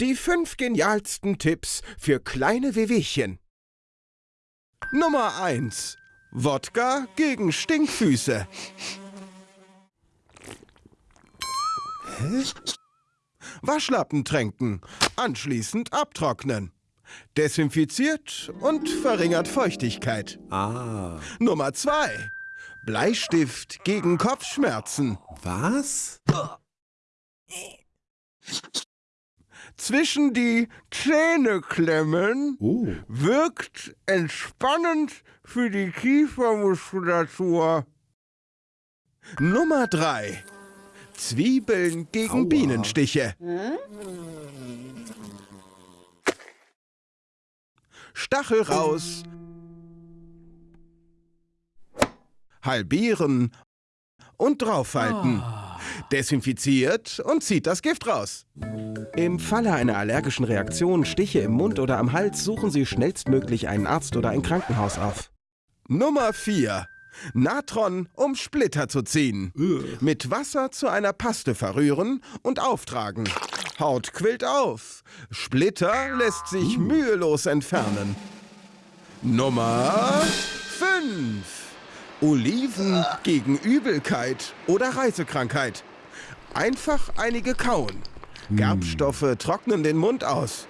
Die fünf genialsten Tipps für kleine Wehwehchen. Nummer 1. Wodka gegen Stinkfüße. Waschlappen tränken, anschließend abtrocknen. Desinfiziert und verringert Feuchtigkeit. Ah. Nummer 2. Bleistift gegen Kopfschmerzen. Was? Zwischen die Zähne klemmen Oh. wirkt entspannend für die Kiefermuskulatur. Nummer 3. Zwiebeln gegen Aua. Bienenstiche. Stachel raus. Halbieren und draufhalten. Desinfiziert und zieht das Gift raus. Im Falle einer allergischen Reaktion, Stiche im Mund oder am Hals, suchen Sie schnellstmöglich einen Arzt oder ein Krankenhaus auf. Nummer 4. Natron, um Splitter zu ziehen. Mit Wasser zu einer Paste verrühren und auftragen. Haut quillt auf. Splitter lässt sich mühelos entfernen. Nummer 5. Oliven gegen Übelkeit oder Reisekrankheit. Einfach einige kauen. Gerbstoffe trocknen den Mund aus.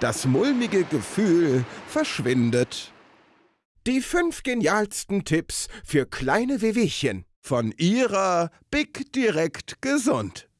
Das mulmige Gefühl verschwindet. Die fünf genialsten Tipps für kleine Wehwehchen von ihrer Big Direkt Gesund.